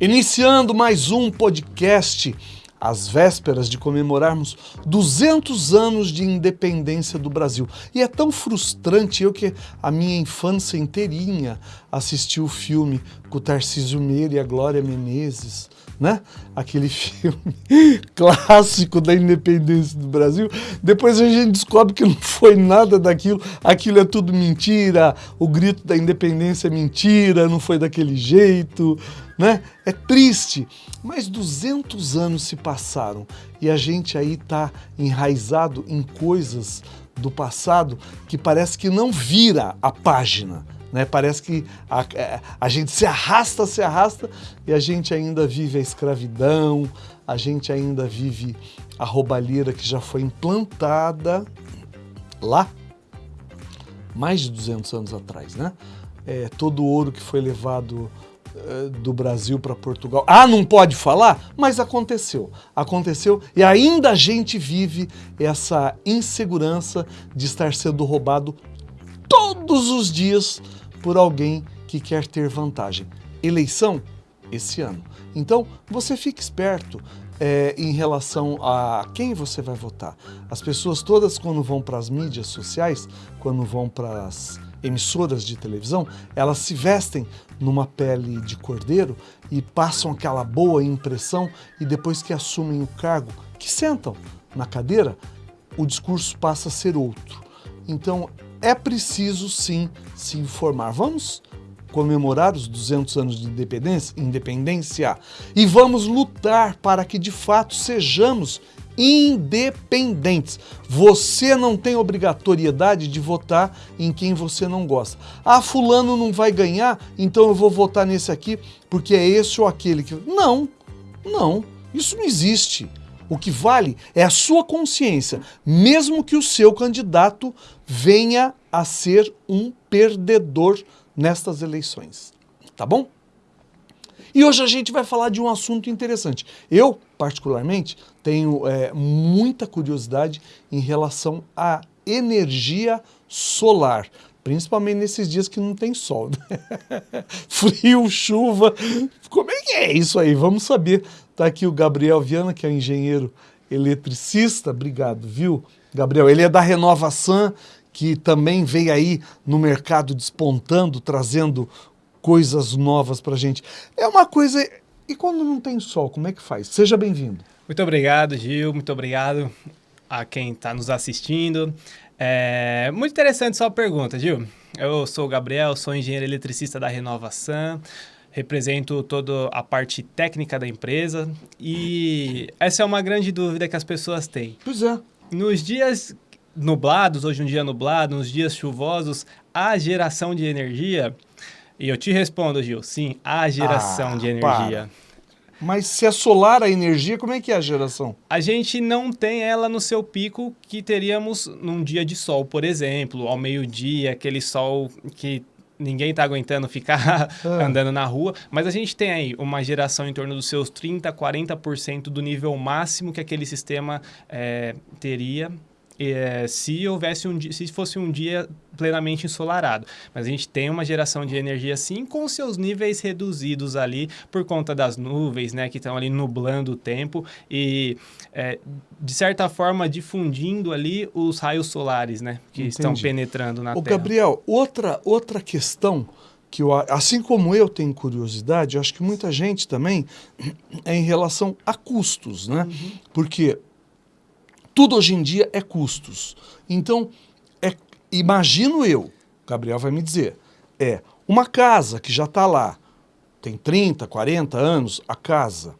Iniciando mais um podcast, às vésperas de comemorarmos 200 anos de independência do Brasil. E é tão frustrante eu que a minha infância inteirinha assisti o filme com o Tarcísio Meira e a Glória Menezes, né? Aquele filme clássico da independência do Brasil. Depois a gente descobre que não foi nada daquilo, aquilo é tudo mentira, o grito da independência é mentira, não foi daquele jeito, né? É triste, mas 200 anos se passaram e a gente aí tá enraizado em coisas do passado que parece que não vira a página, né? Parece que a, é, a, gente se arrasta, se arrasta e a gente ainda vive a escravidão, a gente ainda vive a roubalheira que já foi implantada lá mais de 200 anos atrás, né? É, todo o ouro que foi levado é, do Brasil para Portugal. Ah, não pode falar? Mas aconteceu. Aconteceu e ainda a gente vive essa insegurança de estar sendo roubado todos os dias por alguém que quer ter vantagem. Eleição esse ano. Então, você fique esperto é, em relação a quem você vai votar. As pessoas todas, quando vão para as mídias sociais, quando vão para as emissoras de televisão, elas se vestem numa pele de cordeiro e passam aquela boa impressão e depois que assumem o cargo, que sentam na cadeira, o discurso passa a ser outro. Então, é preciso sim se informar. Vamos comemorar os 200 anos de independência, independência e vamos lutar para que de fato sejamos independentes. Você não tem obrigatoriedade de votar em quem você não gosta. Ah, fulano não vai ganhar, então eu vou votar nesse aqui porque é esse ou aquele que... Não, não, isso não existe. O que vale é a sua consciência, mesmo que o seu candidato venha a ser um perdedor nestas eleições. Tá bom? E hoje a gente vai falar de um assunto interessante. Eu, particularmente, tenho é, muita curiosidade em relação à energia solar principalmente nesses dias que não tem sol. Né? Frio, chuva, como é que é isso aí? Vamos saber. Está aqui o Gabriel Viana, que é engenheiro eletricista, obrigado, viu, Gabriel? Ele é da Renovação, que também veio aí no mercado despontando, trazendo coisas novas para gente. É uma coisa... E quando não tem sol, como é que faz? Seja bem-vindo. Muito obrigado, Gil. Muito obrigado a quem está nos assistindo. É muito interessante sua pergunta, Gil. Eu sou o Gabriel, sou engenheiro eletricista da Renovação, represento toda a parte técnica da empresa e essa é uma grande dúvida que as pessoas têm. Pois é. Nos dias nublados, hoje um dia nublado, nos dias chuvosos, a geração de energia, e eu te respondo, Gil, sim, a geração ah, de energia. Para. Mas se é solar a energia, como é que é a geração? A gente não tem ela no seu pico que teríamos num dia de sol, por exemplo, ao meio-dia, aquele sol que ninguém está aguentando ficar ah. andando na rua, mas a gente tem aí uma geração em torno dos seus 30%, 40% do nível máximo que aquele sistema é, teria é, se houvesse um dia, se fosse um dia plenamente ensolarado. Mas a gente tem uma geração de energia sim com seus níveis reduzidos ali por conta das nuvens, né, que estão ali nublando o tempo e é, de certa forma difundindo ali os raios solares, né, que Entendi. estão penetrando na Ô, Terra. Gabriel, outra outra questão que eu, assim como eu tenho curiosidade, eu acho que muita gente também é em relação a custos, né? Uhum. Porque tudo hoje em dia é custos. Então, é, imagino eu, Gabriel vai me dizer, é uma casa que já está lá, tem 30, 40 anos, a casa.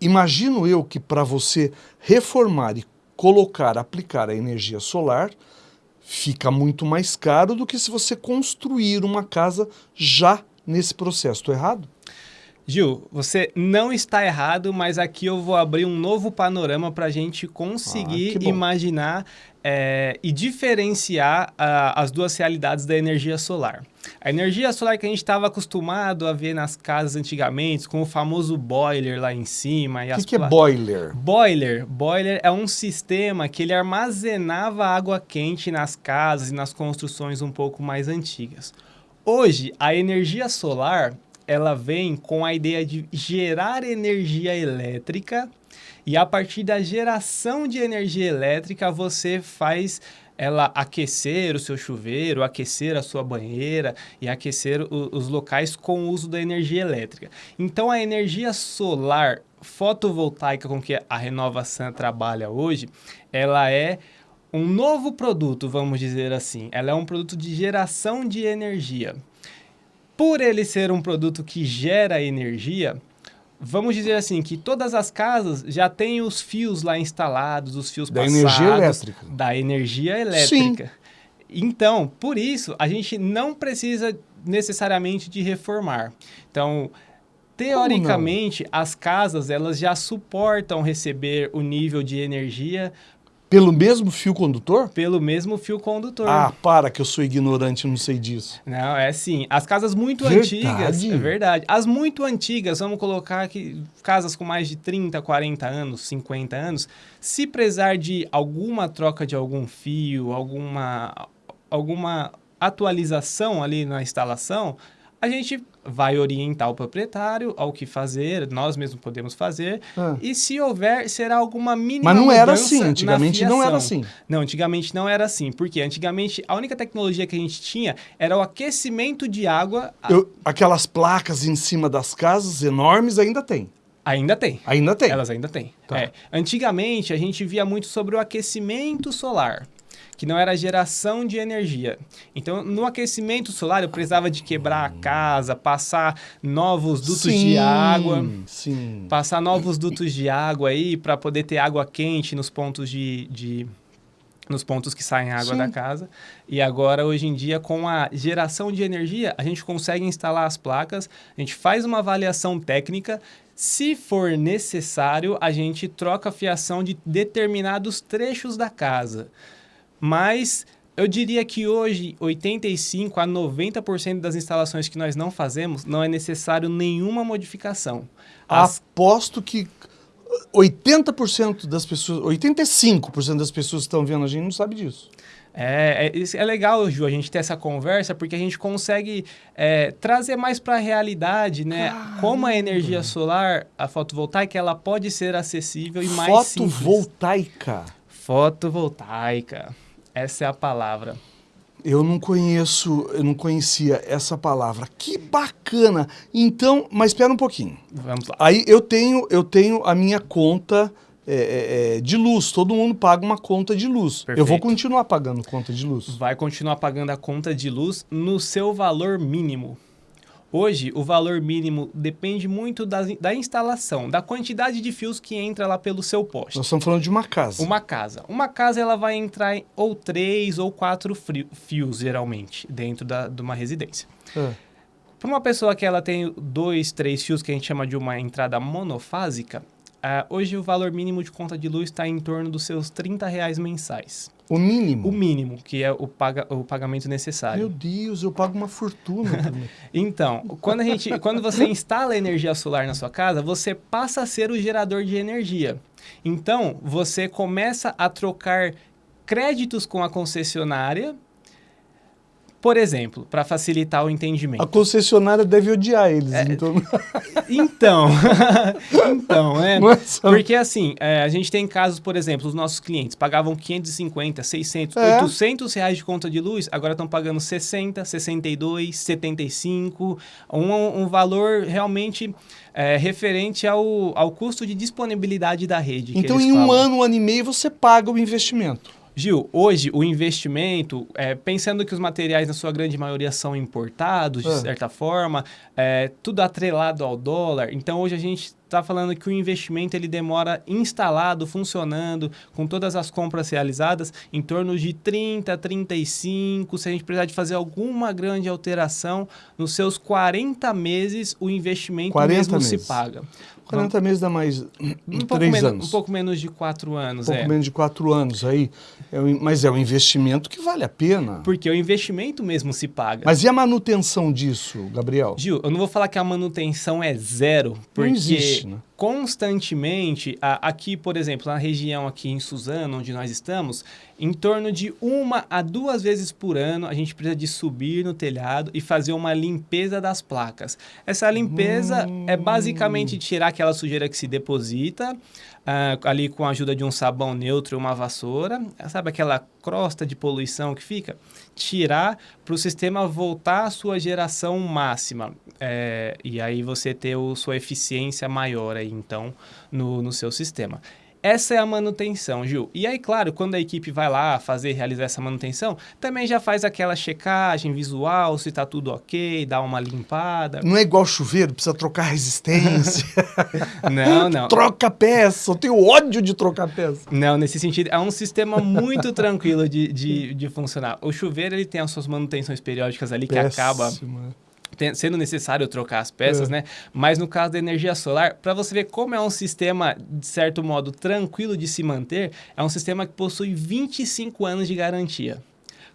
Imagino eu que para você reformar e colocar, aplicar a energia solar, fica muito mais caro do que se você construir uma casa já nesse processo. Estou errado? Gil, você não está errado, mas aqui eu vou abrir um novo panorama para a gente conseguir Ah, imaginar é, e diferenciar ah, as duas realidades da energia solar. A energia solar que a gente estava acostumado a ver nas casas antigamente, com o famoso boiler lá em cima. O que, que é boiler? Boiler. Boiler é um sistema que ele armazenava água quente nas casas e nas construções um pouco mais antigas. Hoje, a energia solar, ela vem com a ideia de gerar energia elétrica e a partir da geração de energia elétrica você faz ela aquecer o seu chuveiro, aquecer a sua banheira e aquecer o- os locais com o uso da energia elétrica. Então a energia solar fotovoltaica com que a Renova Sun trabalha hoje, ela é um novo produto, vamos dizer assim. Ela é um produto de geração de energia. Por ele ser um produto que gera energia, vamos dizer assim que todas as casas já têm os fios lá instalados, os fios Da passados energia elétrica. da energia elétrica. Então, por isso, a gente não precisa necessariamente de reformar. Então, teoricamente, as casas elas já suportam receber o nível de energia Pelo mesmo fio condutor? pelo mesmo fio condutor. Ah, para que eu sou ignorante não sei disso. Não, é assim. As casas muito Verdade? antigas. É verdade. As muito antigas, vamos colocar aqui, casas com mais de 30, 40 anos, 50 anos, se precisar de alguma troca de algum fio, alguma, alguma atualização ali na instalação, a gente vai orientar o proprietário ao que fazer, nós mesmos podemos fazer, Ah. e se houver, será alguma mínima Mas não era assim, antigamente não era assim. Não, antigamente não era assim. Porque antigamente a única tecnologia que a gente tinha era o aquecimento de água. Eu- aquelas placas em cima das casas enormes ainda tem. Ainda tem. Ainda tem. Elas ainda têm. Tá. É. Antigamente a gente via muito sobre o aquecimento solar. Que não era geração de energia. Então, no aquecimento solar, eu precisava de quebrar a casa, passar novos dutos sim, de água. Sim. passar novos dutos de água aí para poder ter água quente nos pontos de, de- nos pontos que saem água Sim. da casa. E agora hoje em dia com a geração de energia, a gente consegue instalar as placas, a gente faz uma avaliação técnica, se for necessário, a gente troca a fiação de determinados trechos da casa. Mas eu diria que hoje 85 a 90% das instalações que nós não fazemos não é necessário nenhuma modificação. As Aposto que 80% das pessoas, 85% das pessoas que estão vendo a gente não sabe disso. É, é, é legal, Ju, a gente ter essa conversa, porque a gente consegue é, trazer mais para a realidade, né? Como a energia solar, a fotovoltaica, ela pode ser acessível e mais simples. Fotovoltaica. Fotovoltaica. Essa é a palavra. Eu não conheço, eu não conhecia essa palavra. Que bacana. Então, mas espera um pouquinho. Vamos lá. Aí eu tenho, eu tenho a minha conta é, é, é, de luz. Todo mundo paga uma conta de luz. Eu vou Perfeito. continuar pagando conta de luz. Vai continuar pagando a conta de luz no seu valor mínimo. Hoje, o valor mínimo depende muito da, da instalação, da quantidade de fios que entra lá pelo seu poste. Nós estamos falando de uma casa. Uma casa. Uma casa ela vai entrar em ou três ou quatro fios, geralmente, dentro da, de uma residência. É. Para uma pessoa que ela tem dois, três fios, que a gente chama de uma entrada monofásica, ah, hoje o valor mínimo de conta de luz está em torno dos seus 30 reais mensais. O mínimo. O mínimo, que é o, paga, o pagamento necessário. Meu Deus, eu pago uma fortuna. também. Então, quando, a gente, quando você instala energia solar na sua casa, você passa a ser o gerador de energia. Então, você começa a trocar créditos com a concessionária, por exemplo, para facilitar o A entendimento. concessionária deve odiar eles. Então, Então, então, é. É só- Porque assim, é, a gente tem casos, por exemplo, os nossos clientes pagavam 550, 600, É. 800 reais de conta de luz, agora estão pagando 60, 62, 75, um, um valor realmente é, referente ao, ao custo de disponibilidade da rede. então em um falam. ano, um ano e meio, você paga o investimento. Gil, hoje o investimento, é, pensando que os materiais na sua grande maioria são importados, de É. certa forma, é, tudo atrelado ao dólar, então hoje a gente está falando que o investimento ele demora instalado, funcionando, com todas as compras realizadas, em torno de 30, 35, se a gente precisar de fazer alguma grande alteração, nos seus 40 meses o investimento 40 mesmo se meses. paga. 40 meses dá mais um pouco, três menos, anos. um pouco menos de quatro anos, Um pouco é. menos de quatro anos aí. É um- mas é um investimento que vale a pena. Porque o investimento mesmo se paga. Mas e a manutenção disso, Gabriel? Gil, eu não vou falar que a manutenção é zero, porque existe, né? Constantemente, aqui, por exemplo, na região aqui em Suzano, onde nós estamos, em torno de uma a duas vezes por ano, a gente precisa de subir no telhado e fazer uma limpeza das placas. Essa limpeza é basicamente tirar aquela sujeira que se deposita, ah, ali com a ajuda de um sabão neutro e uma vassoura, sabe aquela crosta de poluição que fica? Tirar para o sistema voltar à sua geração máxima. É, e aí você ter o, sua eficiência maior aí, então, no, no seu sistema. Essa é a manutenção, Gil. E aí, claro, quando a equipe vai lá fazer, realizar essa manutenção, também já faz aquela checagem visual, se está tudo ok, dá uma limpada. Não é igual chuveiro, precisa trocar resistência, Não, não. troca peça. Eu tenho ódio de trocar peça. Não, nesse sentido, é um sistema muito tranquilo de, de, de funcionar. O chuveiro, ele tem as suas manutenções periódicas ali, que acaba sendo necessário trocar as peças, É. né? Mas no caso da energia solar, para você ver como é um sistema, de certo modo, tranquilo de se manter, é um sistema que possui 25 anos de garantia.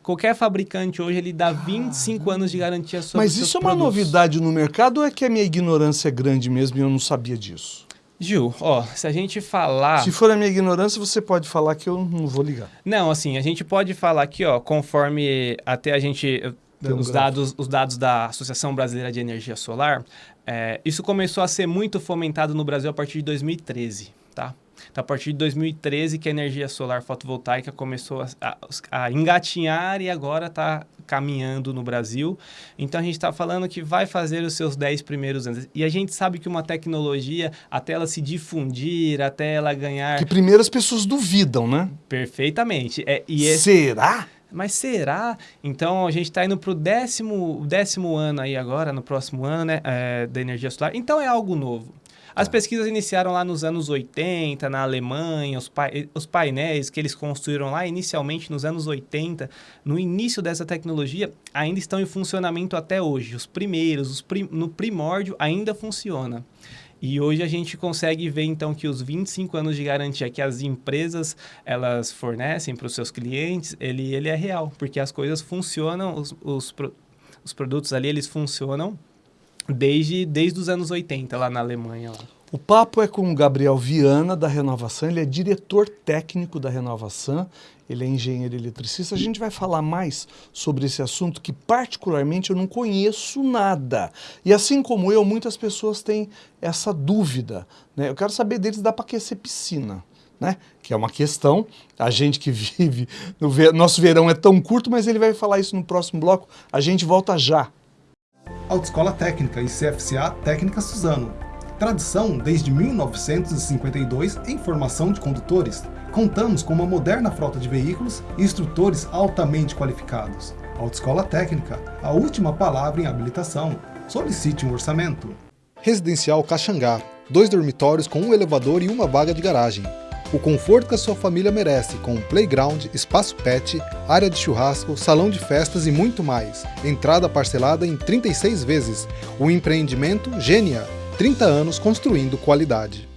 Qualquer fabricante hoje, ele dá 25 anos de garantia sobre Mas isso é uma produtos. novidade no mercado ou é que a minha ignorância é grande mesmo e eu não sabia disso? Gil, ó, se a gente falar... Se for a minha ignorância, você pode falar que eu não vou ligar. Não, assim, a gente pode falar aqui, ó, conforme até a gente Os dados, os dados da Associação Brasileira de Energia Solar, é, isso começou a ser muito fomentado no Brasil a partir de 2013, tá? Então, a partir de 2013 que a energia solar fotovoltaica começou a, a- a engatinhar e agora está caminhando no Brasil. Então, a gente está falando que vai fazer os seus 10 primeiros anos. E a gente sabe que uma tecnologia, até ela se difundir, até ela ganhar Que primeiro as pessoas duvidam, né? perfeitamente. É, e esse, Será? Mas será? Então a gente está indo para o décimo, décimo ano aí agora, no próximo ano, né? é, da energia solar. Então é algo novo. As pesquisas iniciaram lá nos anos 80, na Alemanha, os, pai- os painéis que eles construíram lá inicialmente nos anos 80, no início dessa tecnologia, ainda estão em funcionamento até hoje. Os primeiros, os prim- no primórdio, ainda funciona. E hoje a gente consegue ver então que os 25 anos de garantia que as empresas elas fornecem para os seus clientes, ele, ele é real, porque as coisas funcionam, os, os, os produtos ali eles funcionam desde, desde os anos 80 lá na Alemanha. Lá. O papo é com o Gabriel Viana, da Renovação. Ele é diretor técnico da Renovação. Ele é engenheiro eletricista. A gente vai falar mais sobre esse assunto que, particularmente, eu não conheço nada. E assim como eu, muitas pessoas têm essa dúvida. Né? Eu quero saber deles, dá para aquecer piscina. Né? Que é uma questão. A gente que vive. No ver... Nosso verão é tão curto, mas ele vai falar isso no próximo bloco. A gente volta já. Autoescola Técnica e CFCA Técnica Suzano. Tradição desde 1952 em formação de condutores. Contamos com uma moderna frota de veículos e instrutores altamente qualificados. Autoescola Técnica, a última palavra em habilitação. Solicite um orçamento. Residencial Caxangá. Dois dormitórios com um elevador e uma vaga de garagem. O conforto que a sua família merece, com playground, espaço pet, área de churrasco, salão de festas e muito mais. Entrada parcelada em 36 vezes. O empreendimento Gênia. 30 anos construindo qualidade.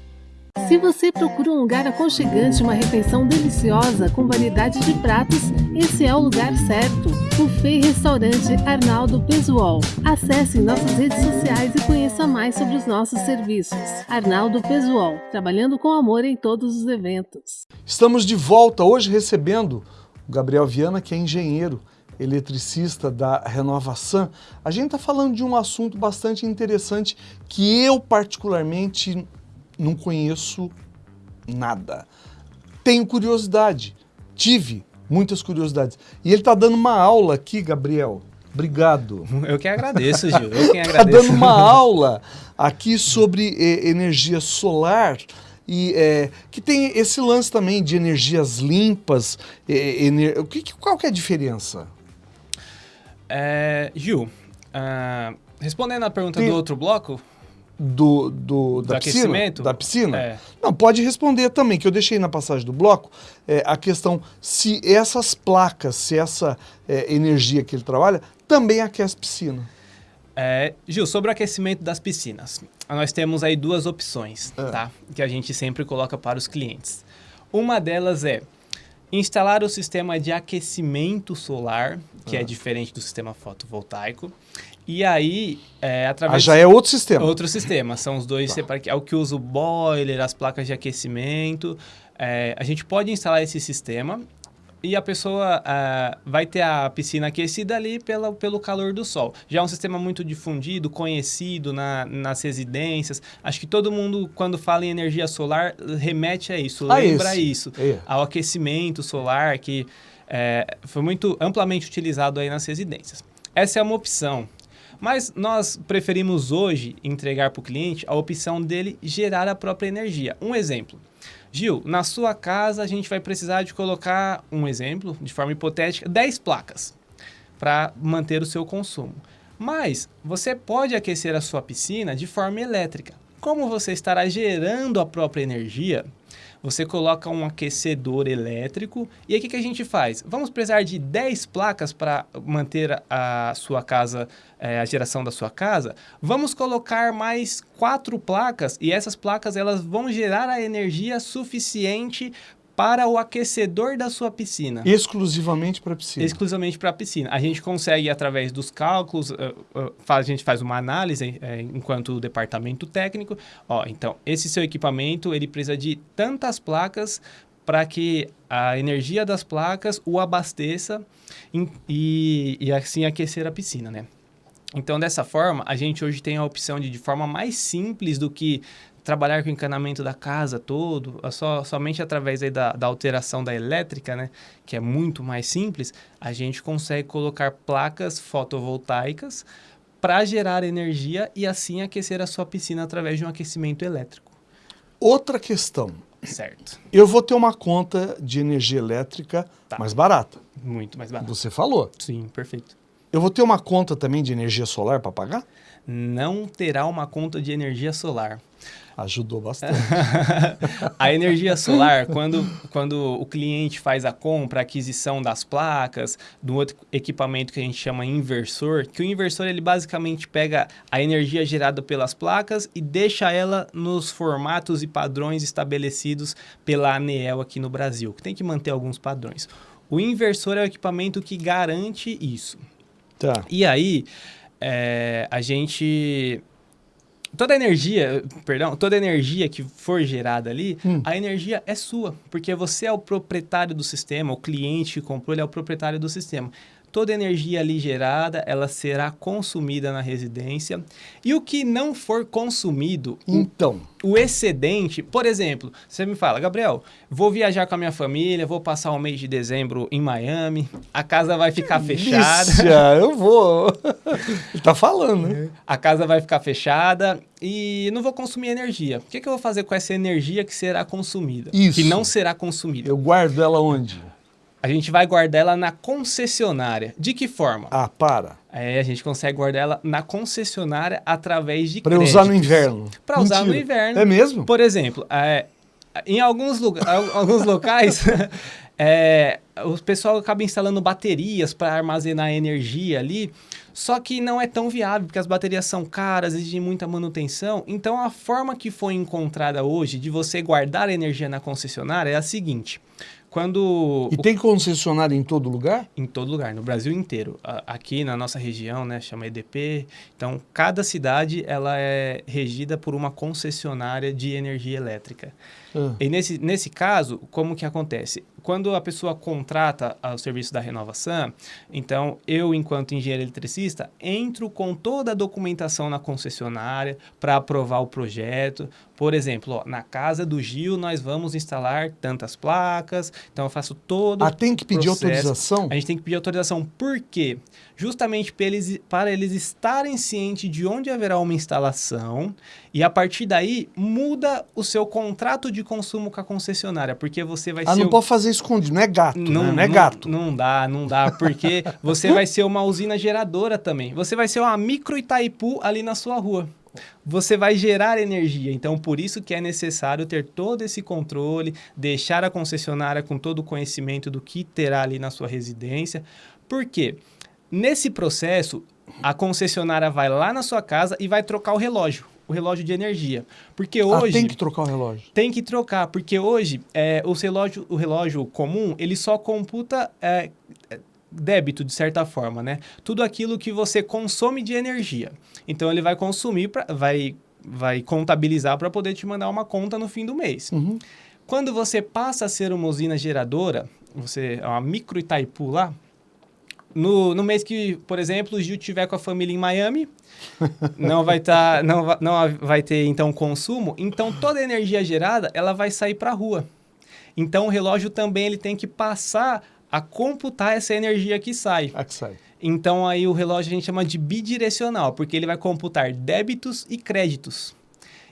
Se você procura um lugar aconchegante, uma refeição deliciosa com variedade de pratos, esse é o lugar certo. Buffet Restaurante Arnaldo Pesuol. Acesse nossas redes sociais e conheça mais sobre os nossos serviços. Arnaldo Pesuol, trabalhando com amor em todos os eventos. Estamos de volta hoje recebendo o Gabriel Viana, que é engenheiro eletricista da Renovação. A gente está falando de um assunto bastante interessante que eu, particularmente, não conheço nada. Tenho curiosidade, tive muitas curiosidades. E ele está dando uma aula aqui, Gabriel. Obrigado. Eu que agradeço, Gil. Eu quem Está agradeço. dando uma aula aqui sobre eh, energia solar e é, que tem esse lance também de energias limpas. é, ener- o que- qual que é a diferença? É, Gil, ah, respondendo a pergunta Tem- do outro bloco, Do, do, da Do piscina? Da piscina? É. Não, pode responder também, que eu deixei na passagem do bloco, é, a questão se essas placas, se essa é, energia que ele trabalha, também aquece piscina. É, Gil, sobre o aquecimento das piscinas, nós temos aí duas opções, É. tá? Que a gente sempre coloca para os clientes. Uma delas é instalar o sistema de aquecimento solar, que Ah. é diferente do sistema fotovoltaico. E aí, é, através Ah, já é outro sistema. Outro sistema, são os dois separados. É o que usa o boiler, as placas de aquecimento. É, a gente pode instalar esse sistema e a pessoa ah, vai ter a piscina aquecida ali pela, pelo calor do sol. Já é um sistema muito difundido, conhecido na, nas residências. Acho que todo mundo, quando fala em energia solar, remete a isso, Ah, lembra esse. isso. É. Ao aquecimento solar, que é, foi muito amplamente utilizado aí nas residências. Essa é uma opção. Mas nós preferimos hoje entregar para o cliente a opção dele gerar a própria energia. Um exemplo. Gil, na sua casa a gente vai precisar de colocar, um exemplo, de forma hipotética, 10 placas para manter o seu consumo. Mas você pode aquecer a sua piscina de forma elétrica. Como você estará gerando a própria energia, você coloca um aquecedor elétrico e aí o que, que a gente faz? Vamos precisar de 10 placas para manter a sua casa, eh, a geração da sua casa? Vamos colocar mais quatro placas e essas placas elas vão gerar a energia suficiente para o aquecedor da sua piscina. Exclusivamente para piscina. Exclusivamente para a piscina. A gente consegue, através dos cálculos, eh, eh, faz- a gente faz uma análise eh, enquanto departamento técnico. Ó, então, esse seu equipamento, ele precisa de tantas placas para que a energia das placas o abasteça e, e assim aquecer a piscina, né? Então, dessa forma, a gente hoje tem a opção de, de forma mais simples do que trabalhar com o encanamento da casa todo, só, somente através aí da, da alteração da elétrica, né, que é muito mais simples, a gente consegue colocar placas fotovoltaicas para gerar energia e assim aquecer a sua piscina através de um aquecimento elétrico. Outra questão. Certo. Eu vou ter uma conta de energia elétrica Tá. mais barata. Muito mais barato. Você falou. Sim, perfeito. Eu vou ter uma conta também de energia solar para pagar? Não terá uma conta de energia solar. Ajudou bastante. a energia solar, quando, quando o cliente faz a compra, a aquisição das placas, do outro equipamento que a gente chama inversor, que o inversor ele basicamente pega a energia gerada pelas placas e deixa ela nos formatos e padrões estabelecidos pela ANEEL aqui no Brasil, que tem que manter alguns padrões. O inversor é o equipamento que garante isso. tá. E aí, é, a gente. Toda energia, perdão, toda energia que for gerada ali, Hum. a energia é sua, porque você é o proprietário do sistema, o cliente que comprou, ele é o proprietário do sistema. Toda energia ali gerada, ela será consumida na residência. E o que não for consumido, o Então, o excedente, por exemplo, você me fala, Gabriel, vou viajar com a minha família, vou passar o mês de dezembro em Miami, a casa vai ficar fechada. Lícia, eu vou. Tá falando, né? A casa vai ficar fechada e não vou consumir energia. O que, que eu vou fazer com essa energia que será consumida? Isso. Que não será consumida. Eu guardo ela onde? A gente vai guardar ela na concessionária. De que forma? Ah, para. É, a gente consegue guardar ela na concessionária através de Para usar no inverno. Para usar no inverno. É mesmo? Por exemplo, é, em alguns, lugar, alguns locais, é, o pessoal acaba instalando baterias para armazenar energia ali, só que não é tão viável, porque as baterias são caras, exigem muita manutenção. Então, a forma que foi encontrada hoje de você guardar energia na concessionária é a seguinte. Quando E tem concessionária em todo lugar? em todo lugar, no Brasil inteiro. Aqui na nossa região, né, chama EDP. Então, cada cidade ela é regida por uma concessionária de energia elétrica. Ah. E nesse, nesse caso, como que acontece? quando a pessoa contrata o serviço da Renovação, então eu, enquanto engenheiro eletricista, entro com toda a documentação na concessionária para aprovar o projeto. Por exemplo, ó, na casa do Gil nós vamos instalar tantas placas, então eu faço todo Ah, tem que pedir processo. autorização? A gente tem que pedir autorização. Por quê? Justamente para eles, para eles estarem cientes de onde haverá uma instalação e a partir daí muda o seu contrato de consumo com a concessionária, porque você vai Ah, ser... não o- pode fazer escondido, não é gato, né? não é gato. Não dá, não dá, porque você vai ser uma usina geradora também. Você vai ser uma micro Itaipu ali na sua rua. Você vai gerar energia, então por isso que é necessário ter todo esse controle, deixar a concessionária com todo o conhecimento do que terá ali na sua residência. Por quê? Nesse processo, a concessionária vai lá na sua casa e vai trocar o relógio, o relógio de energia. Porque Ah, hoje tem que trocar o relógio. tem que trocar, porque hoje é, os relógio, o relógio comum, ele só computa é, débito, de certa forma, né? Tudo aquilo que você consome de energia. Então, ele vai consumir, pra, vai, vai contabilizar para poder te mandar uma conta no fim do mês. Uhum. Quando você passa a ser uma usina geradora, você é uma micro Itaipu lá, no, no mês que, por exemplo, o Gil estiver com a família em Miami, não vai tá, não, não vai ter então consumo, então toda a energia gerada ela vai sair para a rua. Então o relógio também ele tem que passar a computar essa energia que sai. Ah, que sai. Então aí o relógio a gente chama de bidirecional, porque ele vai computar débitos e créditos.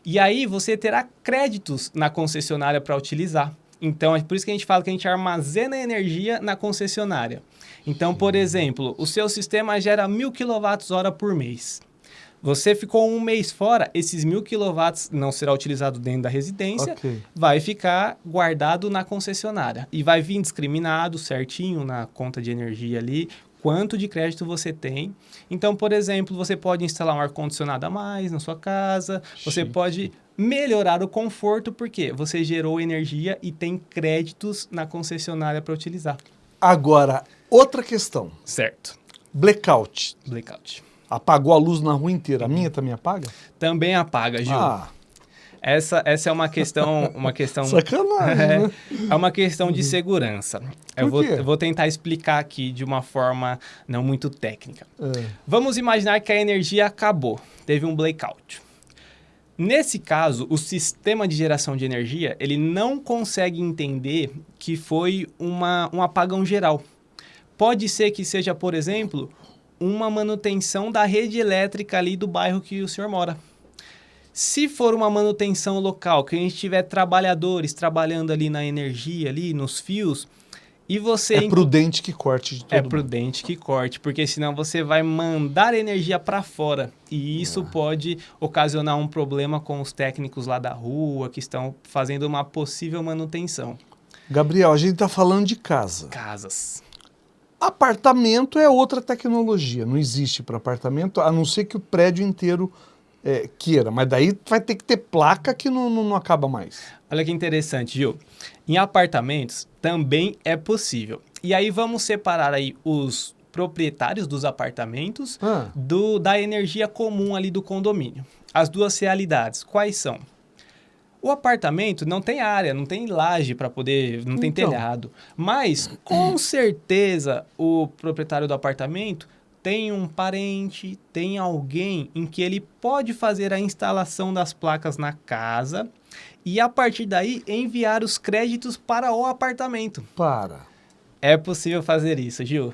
E aí você terá créditos na concessionária para utilizar. Então é por isso que a gente fala que a gente armazena energia na concessionária. Então, por exemplo, o seu sistema gera mil kWh por mês. Você ficou um mês fora, esses mil quilowatts não será utilizado dentro da residência, Ok. vai ficar guardado na concessionária e vai vir discriminado certinho na conta de energia ali quanto de crédito você tem. Então, por exemplo, você pode instalar um ar condicionado a mais na sua casa, você Chique. pode melhorar o conforto porque você gerou energia e tem créditos na concessionária para utilizar. Agora, outra questão. Certo. Blackout. Blackout. Apagou a luz na rua inteira. A minha também apaga? Também apaga, Gil. Ah, Essa, essa é uma questão, uma questão sacanagem, É, né? é uma questão de segurança. Eu vou, eu vou tentar explicar aqui de uma forma não muito técnica. É. Vamos imaginar que a energia acabou, teve um blackout. Nesse caso, o sistema de geração de energia ele não consegue entender que foi uma, um apagão geral. Pode ser que seja, por exemplo, uma manutenção da rede elétrica ali do bairro que o senhor mora. Se for uma manutenção local, que a gente tiver trabalhadores trabalhando ali na energia, ali nos fios, e você É prudente que corte de todo é mundo. prudente que corte, porque senão você vai mandar energia para fora e isso Ah. pode ocasionar um problema com os técnicos lá da rua que estão fazendo uma possível manutenção. Gabriel, a gente está falando de casa. Casas. Apartamento é outra tecnologia. Não existe para apartamento, a não ser que o prédio inteiro é, queira. Mas daí vai ter que ter placa que não, não, não acaba mais. Olha que interessante, Gil. Em apartamentos também é possível. E aí vamos separar aí os proprietários dos apartamentos Ah, do, da energia comum ali do condomínio. As duas realidades, quais são? O apartamento não tem área, não tem laje para poder, não tem Então. telhado. Mas, com certeza, o proprietário do apartamento tem um parente, tem alguém em que ele pode fazer a instalação das placas na casa e, a partir daí, enviar os créditos para o apartamento. para. É possível fazer isso, Gil.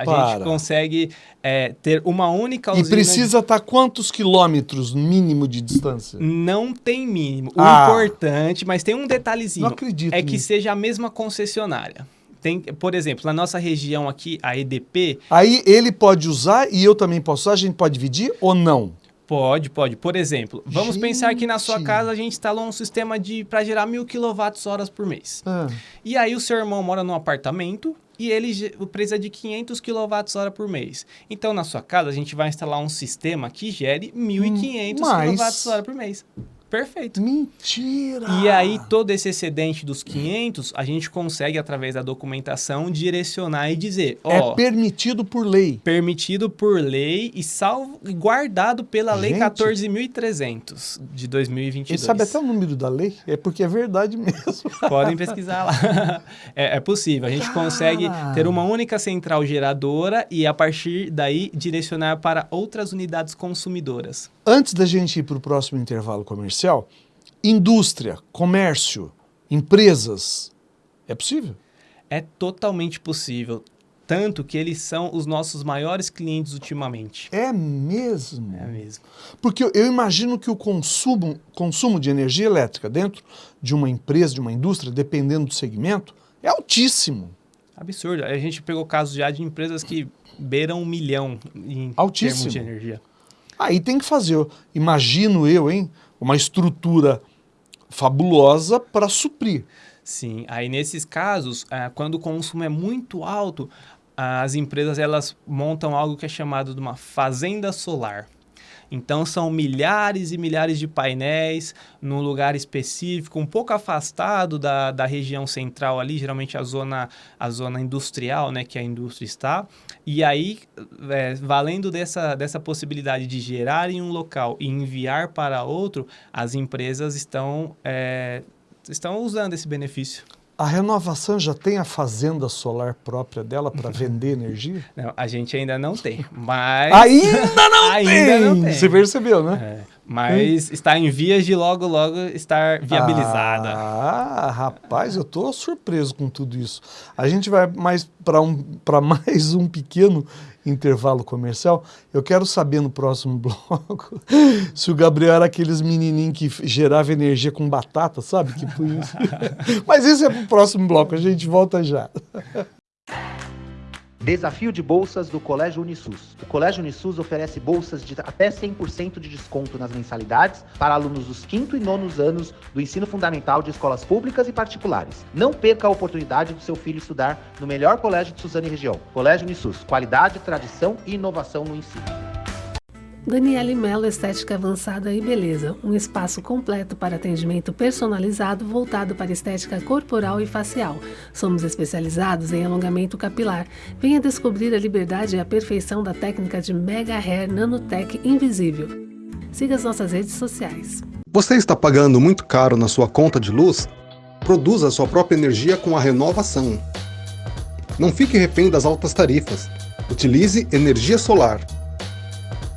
A Para. gente consegue é, ter uma única E usina. precisa estar quantos quilômetros mínimo de distância? Não tem mínimo. O Ah. importante, mas tem um detalhezinho. Não acredito É que nisso. seja a mesma concessionária. Tem, por exemplo, na nossa região aqui, a EDP, Aí ele pode usar e eu também posso usar? A gente pode dividir ou não? pode, pode. Por exemplo, vamos pensar que na sua Gente. casa a gente instalou um sistema de para gerar mil quilowatts-horas por mês. Ah, E aí o seu irmão mora num apartamento e ele precisa de 500 kWh por mês. Então, na sua casa, a gente vai instalar um sistema que gere 1.500 Hum, mas- kWh por mês. Perfeito. Mentira! E aí, todo esse excedente dos 500, a gente consegue, através da documentação, direcionar e dizer, ó... É permitido por lei. Permitido por lei e salvo guardado pela Lei Gente. 14.300 de 2022. Ele sabe até o número da lei? É porque é verdade mesmo. Podem pesquisar lá. É, é possível. A gente Cara. consegue ter uma única central geradora e, a partir daí, direcionar para outras unidades consumidoras. Antes da gente ir para o próximo intervalo comercial, indústria, comércio, empresas, é possível? É totalmente possível. Tanto que eles são os nossos maiores clientes ultimamente. É mesmo? É mesmo. Porque eu- imagino que o consumo, consumo de energia elétrica dentro de uma empresa, de uma indústria, dependendo do segmento, é altíssimo. Absurdo. A gente pegou casos já de empresas que beiram um milhão em Altíssimo. termos de energia. Aí tem que fazer, imagino eu, hein, uma estrutura fabulosa para suprir. Sim, aí nesses casos, ah, quando o consumo é muito alto, as empresas elas montam algo que é chamado de uma fazenda solar. Então são milhares e milhares de painéis num lugar específico, um pouco afastado da, da região central ali, geralmente a zona, a zona industrial, né, que a indústria está. E aí, é, valendo dessa, dessa possibilidade de gerar em um local e enviar para outro, as empresas estão, é, estão usando esse benefício. A renovação já tem a fazenda solar própria dela para vender energia? Não, a gente ainda não tem, mas... Ainda não Ainda tem! não tem. Você percebeu, né? É, mas está em vias de logo, logo estar viabilizada. Ah, rapaz, eu tô surpreso com tudo isso. A gente vai mais para um, pra mais um pequeno intervalo comercial. Eu quero saber no próximo bloco se o Gabriel era aqueles menininhos que gerava energia com batata, sabe? Que isso. Mas isso é pro próximo bloco, a gente volta já. Desafio de bolsas do Colégio Unisus. O Colégio Unisus oferece bolsas de até 100% de desconto nas mensalidades para alunos dos quinto e nonos anos do ensino fundamental de escolas públicas e particulares. Não perca a oportunidade do seu filho estudar no melhor colégio de Suzano e região. Colégio Unisus. Qualidade, tradição e inovação no ensino. Daniele Mello Estética Avançada e Beleza, um espaço completo para atendimento personalizado voltado para estética corporal e facial. Somos especializados em alongamento capilar. Venha descobrir a liberdade e a perfeição da técnica de Mega Hair Nanotech Invisível. Siga as nossas redes sociais. Você está pagando muito caro na sua conta de luz? Produza sua própria energia com a renovação. Não fique refém das altas tarifas. Utilize energia solar.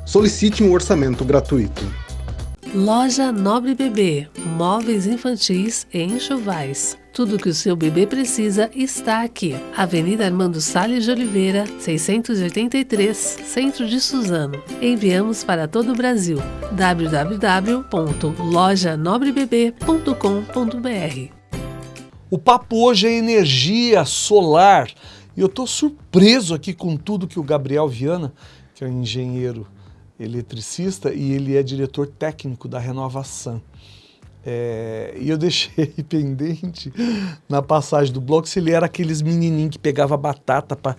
Solicite um orçamento gratuito. Loja Nobre Bebê, móveis infantis e enxovais. Tudo que o seu bebê precisa está aqui. Avenida Armando Salles de Oliveira, 683, Centro de Suzano. Enviamos para todo o Brasil. www.lojanobrebebê.com.br O papo hoje é energia solar. E eu estou surpreso aqui com tudo que o Gabriel Viana, que é um engenheiro eletricista e ele é diretor técnico da Renovação. É, e eu deixei pendente na passagem do bloco se ele era aqueles menininhos que pegava batata para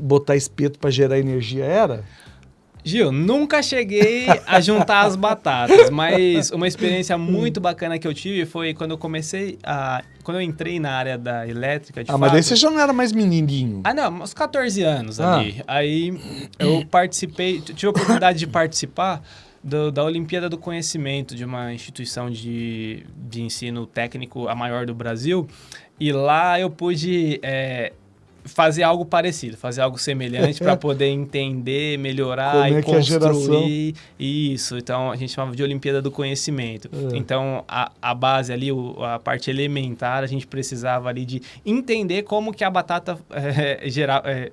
botar espeto para gerar energia. Era? Gil, nunca cheguei a juntar as batatas, mas uma experiência muito bacana que eu tive foi quando eu comecei a... Quando eu entrei na área da elétrica, de ah, mas daí fato- você já não era mais menininho. Ah, não, uns 14 anos Ah. ali. Aí eu participei, tive a oportunidade de participar do- da Olimpíada do Conhecimento, de uma instituição de, de ensino técnico a maior do Brasil. E lá eu pude é, fazer algo parecido, fazer algo semelhante para poder entender, melhorar Como e é que é a geração? construir isso. Então a gente chamava de Olimpíada do Conhecimento. É. Então a, a base ali, o- a parte elementar, a gente precisava ali de entender como que a batata é, geral, é,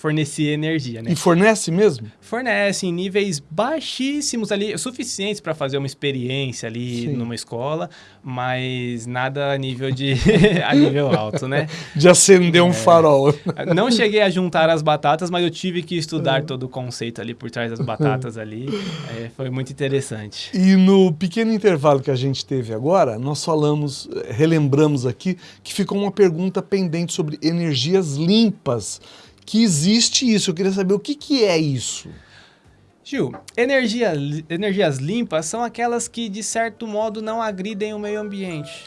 fornecia energia, né? E fornece mesmo? Fornece em níveis baixíssimos ali, suficientes para fazer uma experiência ali Sim. numa escola, mas nada a nível de a nível alto, né? De acender um farol. Não cheguei a juntar as batatas, mas eu tive que É. estudar todo o conceito ali por trás das batatas ali. É, foi muito interessante. E no pequeno intervalo que a gente teve agora, nós falamos, relembramos aqui, que ficou uma pergunta pendente sobre energias limpas. Que existe isso. Eu queria saber o que, que é isso. Gil, energia, energias limpas são aquelas que, de certo modo, não agridem o meio ambiente.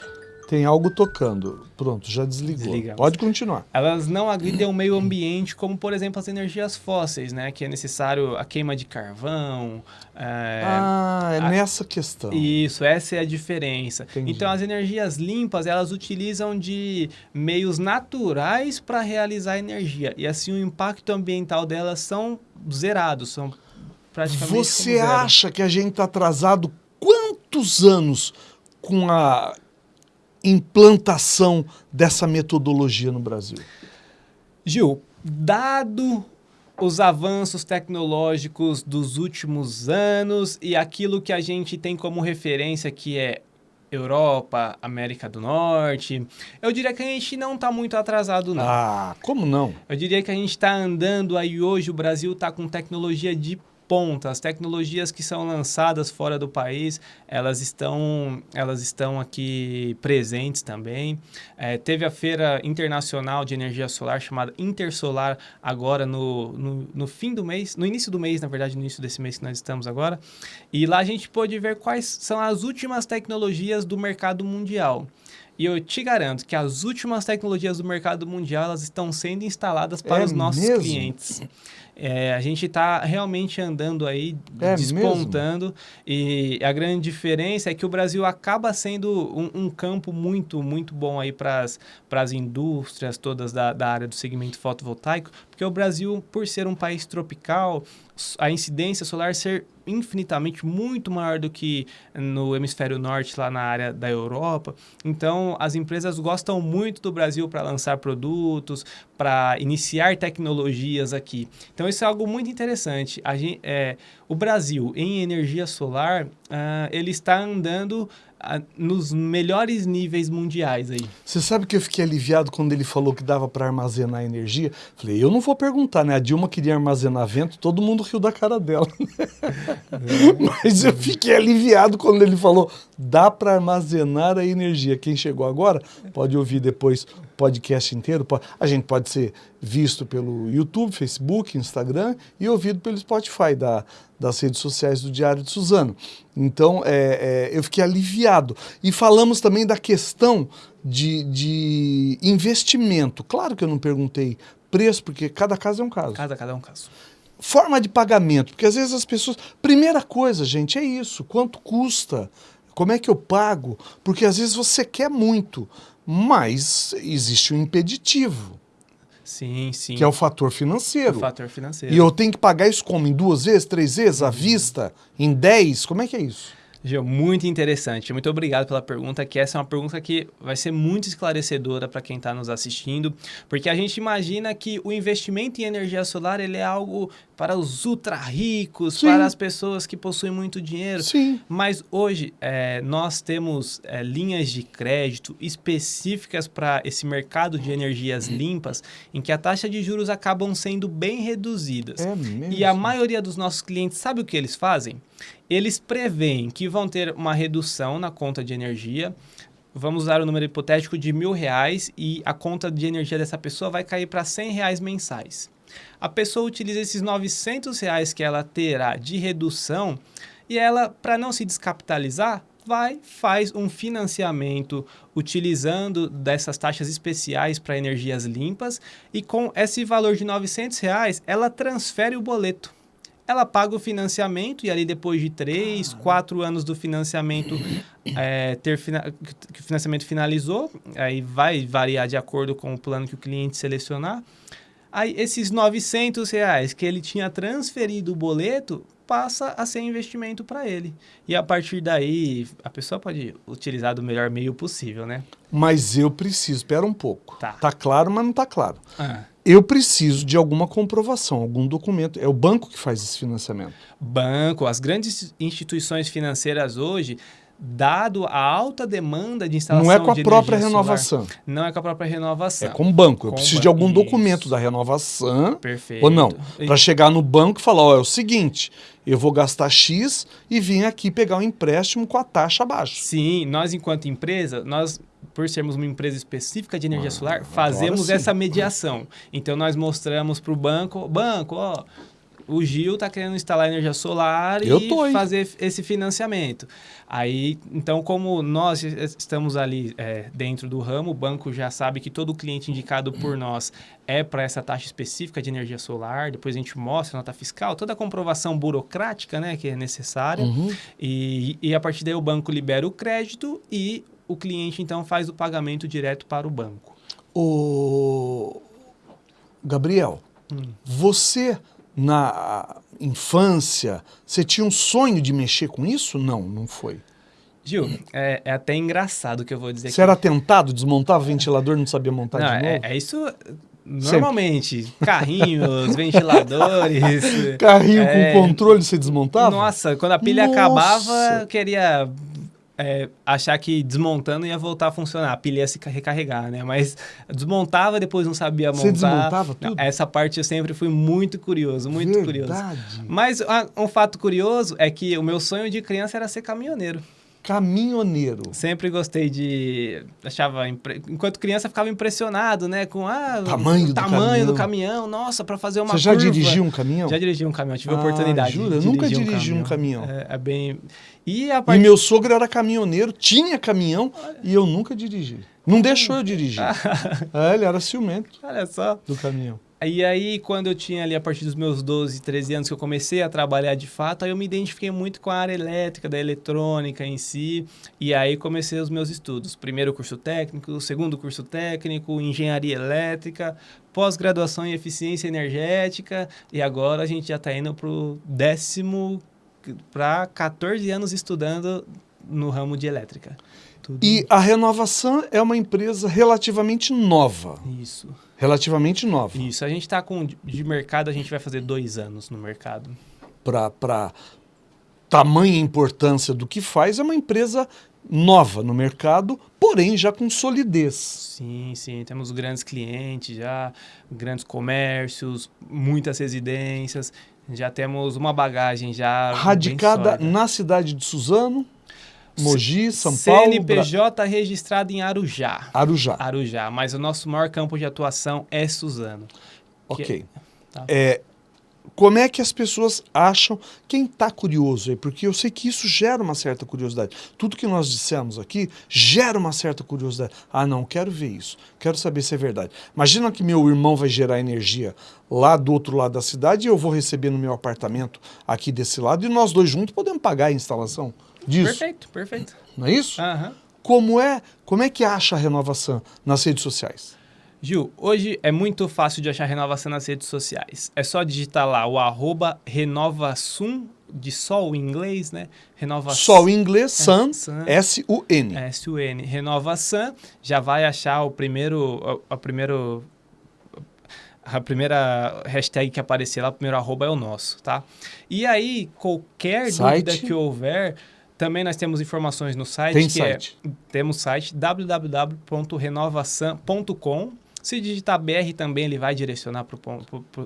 Tem algo tocando. Pronto, já desligou. Desligamos. Pode continuar. Elas não agridem o meio ambiente, como, por exemplo, as energias fósseis, né? Que é necessário a queima de carvão. é, ah, é a- nessa questão. Isso, essa é a diferença. Entendi. Então, as energias limpas, elas utilizam de meios naturais para realizar energia. E assim, o impacto ambiental delas são zerados, são praticamente Você acha que a gente está atrasado quantos anos com a implantação dessa metodologia no Brasil? Gil, dado os avanços tecnológicos dos últimos anos e aquilo que a gente tem como referência que é Europa, América do Norte, eu diria que a gente não está muito atrasado, não. Ah, como não? Eu diria que a gente está andando aí hoje, o Brasil está com tecnologia de ponta. As tecnologias que são lançadas fora do país, elas estão, elas estão aqui presentes também. É, teve a Feira Internacional de Energia Solar, chamada Intersolar, agora no, no, no fim do mês, no início do mês, na verdade, no início desse mês que nós estamos agora. E lá a gente pôde ver quais são as últimas tecnologias do mercado mundial. E eu te garanto que as últimas tecnologias do mercado mundial elas estão sendo instaladas para É os nossos mesmo? clientes. É, a gente está realmente andando aí, É despontando. E a grande diferença é que o Brasil acaba sendo um, um campo muito, muito bom aí para as indústrias todas da, da área do segmento fotovoltaico, porque o Brasil, por ser um país tropical, a incidência solar ser infinitamente muito maior do que no hemisfério norte, lá na área da Europa. Então, as empresas gostam muito do Brasil para lançar produtos, para iniciar tecnologias aqui. Então, isso é algo muito interessante. Gente, é, o Brasil, em energia solar, ah, ele está andando nos melhores níveis mundiais aí. Você sabe que eu fiquei aliviado quando ele falou que dava para armazenar energia? Falei, eu não vou perguntar, né? A Dilma queria armazenar vento, todo mundo riu da cara dela. Mas eu fiquei aliviado quando ele falou, dá para armazenar a energia. Quem chegou agora pode ouvir depois podcast inteiro. A gente pode ser visto pelo YouTube, Facebook, Instagram e ouvido pelo Spotify da, das redes sociais do Diário de Suzano. Então, é, é, eu fiquei aliviado. E falamos também da questão de, de investimento. Claro que eu não perguntei preço, porque cada caso é um caso. Cada, cada um caso. Forma de pagamento, porque às vezes as pessoas. Primeira coisa, gente, é isso. Quanto custa? Como é que eu pago? Porque às vezes você quer muito, mas existe um impeditivo, Sim, sim. que é o fator o financeiro. fator financeiro. E eu tenho que pagar isso como? Em duas vezes, três vezes, à vista? Em dez? Como é que é isso? Gil, muito interessante. Muito obrigado pela pergunta, que essa é uma pergunta que vai ser muito esclarecedora para quem está nos assistindo, porque a gente imagina que o investimento em energia solar ele é algo para os ultra ricos, Sim. para as pessoas que possuem muito dinheiro. Sim. Mas hoje é, nós temos é, linhas de crédito específicas para esse mercado de energias limpas, em que a taxa de juros acabam sendo bem reduzidas. É mesmo. E a maioria dos nossos clientes sabe o que eles fazem? Eles preveem que vão ter uma redução na conta de energia. Vamos usar o número hipotético de mil reais e a conta de energia dessa pessoa vai cair para 100 reais mensais. A pessoa utiliza esses 900 reais que ela terá de redução e ela, para não se descapitalizar, vai, faz um financiamento utilizando dessas taxas especiais para energias limpas e com esse valor de 900 reais, ela transfere o boleto. Ela paga o financiamento e ali depois de três, quatro anos do financiamento é, ter que o financiamento finalizou, aí vai variar de acordo com o plano que o cliente selecionar. Aí esses 900 reais que ele tinha transferido o boleto passa a ser investimento para ele. E a partir daí a pessoa pode utilizar do melhor meio possível, né? Mas eu preciso, espera um pouco. Tá. Tá claro, mas não tá claro. Ah. Eu preciso de alguma comprovação, algum documento. É o banco que faz esse financiamento. Banco, as grandes instituições financeiras hoje, dado a alta demanda de instalação Não é com a de própria energia solar, renovação. não é com a própria renovação. É com o banco. Eu Com preciso de banco, algum isso. documento da renovação. Perfeito. Ou não. Para chegar no banco e falar: ó, é o seguinte, eu vou gastar X e vim aqui pegar um empréstimo com a taxa abaixo. Sim, nós enquanto empresa, nós por sermos uma empresa específica de energia solar, agora fazemos essa mediação. Então nós mostramos para o banco, banco, ó, o Gil está querendo instalar energia solar Eu e tô, fazer esse financiamento. Aí, então, como nós estamos ali é, dentro do ramo, o banco já sabe que todo cliente indicado por nós é para essa taxa específica de energia solar. Depois a gente mostra a nota fiscal, toda a comprovação burocrática né, que é necessária. Uhum. E, e a partir daí o banco libera o crédito e o cliente então faz o pagamento direto para o banco. O Gabriel, Hum. você na infância, você tinha um sonho de mexer com isso? Não, não foi. Gil, é, é até engraçado o que eu vou dizer Você era tentado, desmontava o ventilador, não sabia montar Não, de é, novo? é isso normalmente. Carrinhos, ventiladores. Carrinho é, com controle você desmontava? Nossa, quando a pilha Nossa. acabava, eu queria é, achar que desmontando ia voltar a funcionar. A pilha ia se ca- recarregar, né? Mas desmontava, depois não sabia montar. Você desmontava tudo? essa parte eu sempre fui muito curioso, muito curioso. Verdade. Mas ah, um fato curioso é que o meu sonho de criança era ser caminhoneiro. Caminhoneiro. Sempre gostei de. Achava. impre- Enquanto criança, ficava impressionado, né? Com ah, o Tamanho do tamanho do caminhão. caminhão. Nossa, para fazer uma Você já curva. dirigiu um caminhão? Já dirigi um caminhão, tive a Ah, oportunidade. jura? de nunca dirigi um caminhão. É, é bem. E a E parte. meu sogro era caminhoneiro, tinha caminhão e eu nunca dirigi. Não deixou eu dirigir. é, ele era ciumento Olha só. do caminhão. E aí, quando eu tinha ali, a partir dos meus 12, 13 anos, que eu comecei a trabalhar de fato, aí eu me identifiquei muito com a área elétrica, da eletrônica em si. E aí comecei os meus estudos. Primeiro curso técnico, segundo curso técnico, engenharia elétrica, pós-graduação em eficiência energética. E agora a gente já está indo para o décimo, para 14 anos estudando no ramo de elétrica. Tudo E a Renovação é uma empresa relativamente nova. isso. Relativamente nova. Isso. A gente está com de mercado, a gente vai fazer dois anos no mercado. Para tamanha importância do que faz, é uma empresa nova no mercado, porém já com solidez. Sim, sim. Temos grandes clientes já, grandes comércios, muitas residências. Já temos uma bagagem já. Radicada na cidade de Suzano, Mogi, São Paulo, Bra- CNPJ registrado em Arujá. Arujá. Arujá, mas o nosso maior campo de atuação é Suzano. Ok. Tá. É, como é que as pessoas acham, quem está curioso aí, porque eu sei que isso gera uma certa curiosidade. Tudo que nós dissemos aqui gera uma certa curiosidade. Ah, não, quero ver isso, quero saber se é verdade. Imagina que meu irmão vai gerar energia lá do outro lado da cidade e eu vou receber no meu apartamento aqui desse lado e nós dois juntos podemos pagar a instalação disso. Perfeito, perfeito. Não é isso? Aham. Como é, como é que acha a renovação nas redes sociais? Gil, hoje é muito fácil de achar renovação nas redes sociais. É só digitar lá o arroba renovasum, de sol em inglês, né? Renovação. Sol em inglês, Sun, Sun. S-U-N. S-U-N, Renovação, já vai achar o primeiro, a, a primeiro, a primeira hashtag que aparecer lá, o primeiro arroba é o nosso, tá? E aí, qualquer Site. dúvida que houver, também nós temos informações no site, Tem que site. é, temos site www.renovação.com. Se digitar BR também, ele vai direcionar para o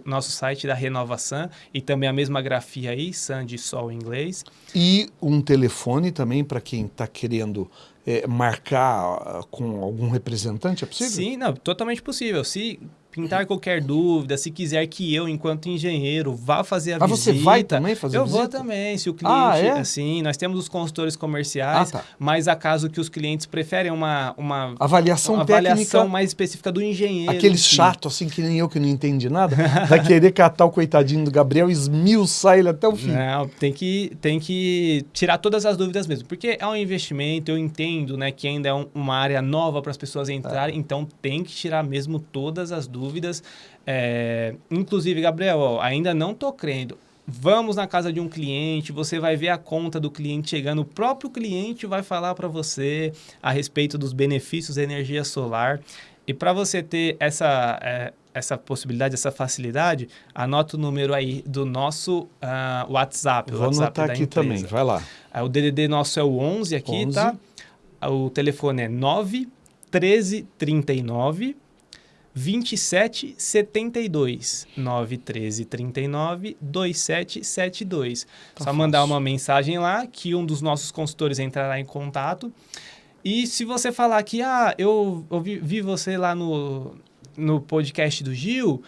nosso site da Renovação e também a mesma grafia aí, Sun de sol em inglês. E um telefone também para quem está querendo é, marcar ah, com algum representante, é possível? Sim, não, totalmente possível. Se pintar qualquer dúvida, se quiser que eu, enquanto engenheiro, vá fazer a Ah, visita. você vai também fazer Eu visita? vou também, se o cliente, Ah, é? assim, nós temos os consultores comerciais, Ah, tá. mas acaso que os clientes preferem uma, uma, Avaliação uma técnica, avaliação mais específica do engenheiro. aquele si. chato assim que nem eu que não entendi nada, vai querer catar o coitadinho do Gabriel e esmiuçar ele até o fim. Não, tem que, tem que tirar todas as dúvidas mesmo, porque é um investimento, eu entendo, né, que ainda é um- uma área nova para as pessoas entrarem, É. então tem que tirar mesmo todas as dúvidas. É, inclusive, Gabriel, ó, ainda não tô crendo. Vamos na casa de um cliente, você vai ver a conta do cliente chegando, o próprio cliente vai falar para você a respeito dos benefícios da energia solar. E para você ter essa, é, essa possibilidade, essa facilidade, anota o número aí do nosso ah, WhatsApp. Vou WhatsApp anotar aqui empresa. também, vai lá. Ah, O DDD nosso é o 11 aqui, 11. tá? O telefone é 9 13 39 27 72 9 13 39 27 72. Tá Só mandar fácil. uma mensagem lá que um dos nossos consultores entrará em contato. E se você falar que, ah, eu ouvi, vi você lá no, no podcast do Gil,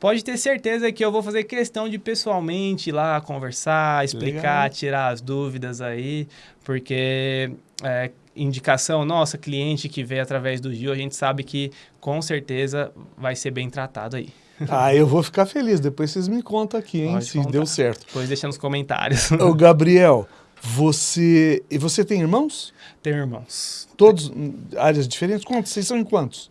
pode ter certeza que eu vou fazer questão de pessoalmente ir lá conversar, explicar, Legal. tirar as dúvidas aí, porque é, indicação nossa, cliente que veio através do Gil, a gente sabe que com certeza vai ser bem tratado aí. Ah, eu vou ficar feliz. Depois vocês me contam aqui, hein, Pode se contar. deu certo. Depois deixa nos comentários. Ô, Gabriel, você. E você tem irmãos? Tem irmãos. Todos em áreas diferentes? Quantos? Vocês são em quantos?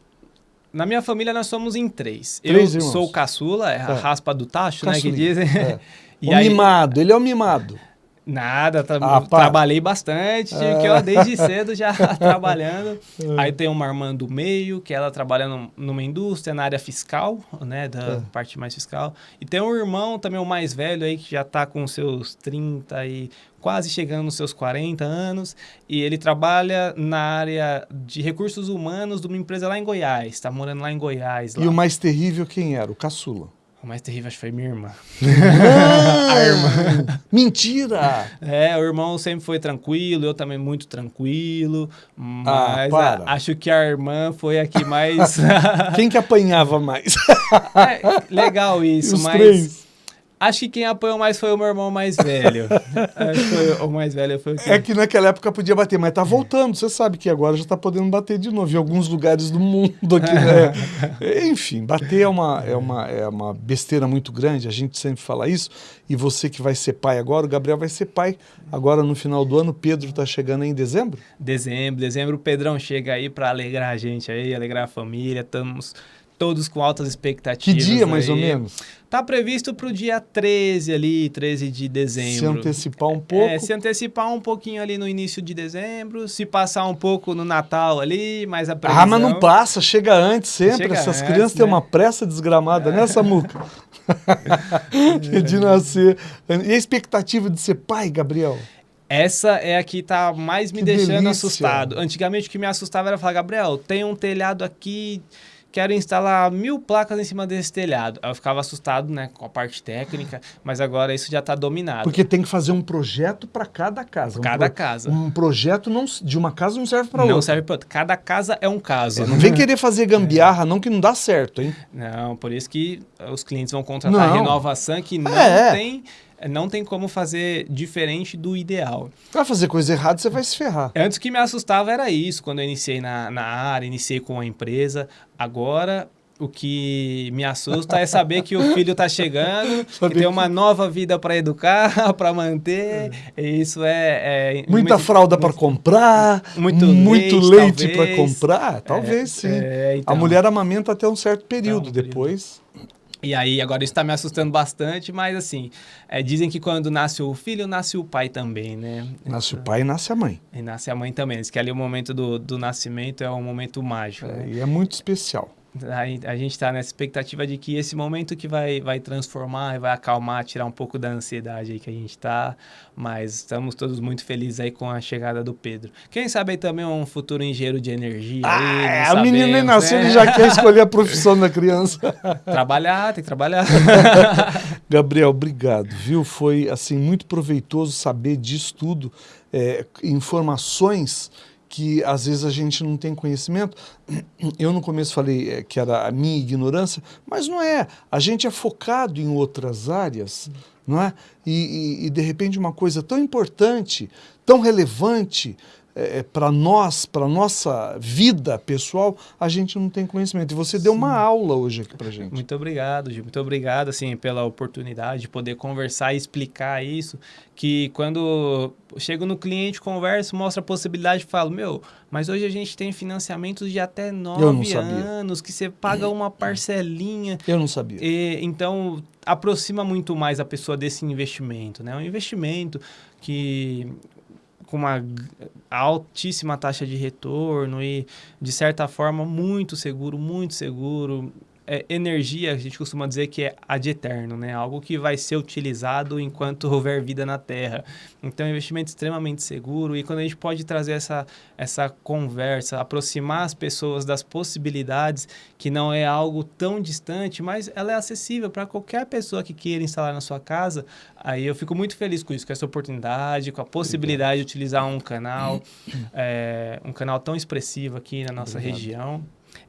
Na minha família nós somos em três. Três eu irmãos. sou o caçula, é a É. raspa do tacho, né, que dizem. é. E o aí- mimado, ele é o mimado. Nada, tra- Ah, para. trabalhei bastante, tive que eu desde cedo já trabalhando. É. Aí tem uma irmã do meio, que ela trabalha num- numa indústria, na área fiscal, né, da É. parte mais fiscal. E tem um irmão também, o mais velho aí, que já tá com seus 30 e quase chegando nos seus 40 anos. E ele trabalha na área de recursos humanos de uma empresa lá em Goiás, tá morando lá em Goiás. Lá. E o mais terrível quem era? O caçula. O mais terrível acho que foi minha irmã. a irmã. Mentira! É, o irmão sempre foi tranquilo, eu também muito tranquilo, Ah, mas para. a- acho que a irmã foi a que mais... Quem que apanhava mais? É, legal isso, Os mas três. Acho que quem apoiou mais foi o meu irmão mais velho. acho que foi o mais velho foi o que... É que naquela época podia bater, mas tá voltando. Você sabe que agora já tá podendo bater de novo em alguns lugares do mundo aqui, né? Enfim, bater é uma, é, uma, é uma besteira muito grande, a gente sempre fala isso. E você que vai ser pai agora, o Gabriel vai ser pai agora no final do ano. O Pedro tá chegando aí em dezembro? Dezembro, dezembro o Pedrão chega aí pra alegrar a gente aí, alegrar a família, estamos todos com altas Que expectativas. dia, mais ou aí. menos? Tá previsto pro dia 13 ali, 13 de Se dezembro. antecipar um pouco. É, se antecipar um pouquinho ali no início de dezembro, se passar um pouco no Natal ali, mas a previsão... Ah, mas não passa, chega antes sempre. Chega Essas antes, crianças têm né? uma pressa desgramada, né, Samuca? de nascer. E a expectativa de ser pai, Gabriel? Essa é a que tá mais me Que deixando delícia. assustado. Antigamente o que me assustava era falar, Gabriel, tem um telhado aqui, quero instalar mil placas em cima desse telhado. Aí eu ficava assustado, né, com a parte técnica, mas agora isso já tá dominado. Porque tem que fazer um projeto para cada casa. Um Cada pro- casa. Um projeto não, de uma casa não serve para não outra. serve para outra. Cada casa é um caso. Não vem querer fazer gambiarra, não, que não dá certo, hein? Não, por isso que os clientes vão contratar Não. a Renovação, que não É. tem não tem como fazer diferente do ideal. Vai fazer coisa errada, você vai se ferrar. Antes que me assustava era isso, quando eu iniciei na, na área, iniciei com a empresa. Agora, o que me assusta é saber que o filho está chegando, que tem uma nova vida para educar, para manter. E isso é... é Muita muito- fralda para comprar, muito muito leite, leite para comprar, talvez sim. é, então. A mulher amamenta até um certo período, Até um período. E aí, agora isso está me assustando bastante, mas assim, é, dizem que quando nasce o filho, nasce o pai também, né? Nasce o pai e nasce a mãe. E nasce a mãe também. Diz que ali o momento do, do nascimento é um momento mágico. É, né? e é muito especial. Aí a gente está nessa expectativa de que esse momento que vai, vai transformar e vai acalmar, tirar um pouco da ansiedade aí que a gente está. Mas estamos todos muito felizes aí com a chegada do Pedro. Quem sabe aí também um futuro engenheiro de energia. aí, Ah, não é, a menina nem nasceu, né? ele já quer escolher a profissão da criança. Trabalhar, tem que trabalhar. Gabriel, obrigado, viu? Foi assim muito proveitoso saber disso tudo, é, informações que às vezes a gente não tem conhecimento. Eu no começo falei é, que era a minha ignorância, mas não é. A gente é focado em outras áreas, não é? E, e- e, de repente uma coisa tão importante, tão relevante para nós, para nossa vida pessoal, a gente não tem conhecimento. E você deu uma aula hoje aqui para gente. Muito obrigado, Gil. Muito obrigado, assim, pela oportunidade de poder conversar e explicar isso. Que quando chego no cliente, converso, mostra a possibilidade, falo, meu, mas hoje a gente tem financiamentos de até nove anos, que você paga uma parcelinha. Eu não sabia. E, então, aproxima muito mais a pessoa desse investimento, né? Um investimento que com uma altíssima taxa de retorno e, de certa forma, muito seguro, muito seguro. É, energia, a gente costuma dizer que é ad eterno, né? Algo que vai ser utilizado enquanto houver vida na Terra. Então, é um investimento extremamente seguro e quando a gente pode trazer essa, essa conversa, aproximar as pessoas das possibilidades, que não é algo tão distante, mas ela é acessível para qualquer pessoa que queira instalar na sua casa, aí eu fico muito feliz com isso, com essa oportunidade, com a possibilidade de utilizar um canal, é, um canal tão expressivo aqui na nossa Obrigado. região.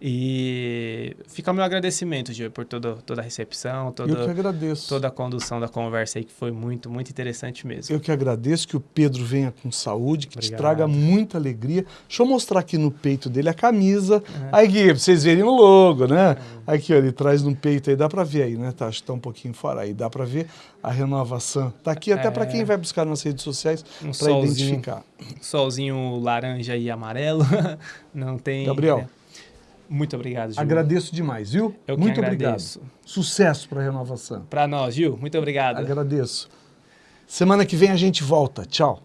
E fica o meu agradecimento, Gil, por todo, toda a recepção, toda, Eu que agradeço. toda a condução da conversa aí, que foi muito, muito interessante mesmo. Eu que agradeço que o Pedro venha com saúde, que Obrigado. te traga muita alegria. Deixa eu mostrar aqui no peito dele a camisa. Aí, Gui, pra vocês verem o logo, né? Aqui, ó, ele traz no peito aí, dá pra ver aí, né? Tá, acho que tá um pouquinho fora aí, dá pra ver a renovação. Tá aqui até pra quem vai buscar nas redes sociais Um pra solzinho. identificar. Solzinho laranja e amarelo. Não tem. Gabriel. né? Muito obrigado, Gil. Agradeço demais, viu? Eu Muito agradeço. obrigado. Sucesso pra renovação. Pra nós, Gil. Muito obrigado. Agradeço. Semana que vem a gente volta. Tchau.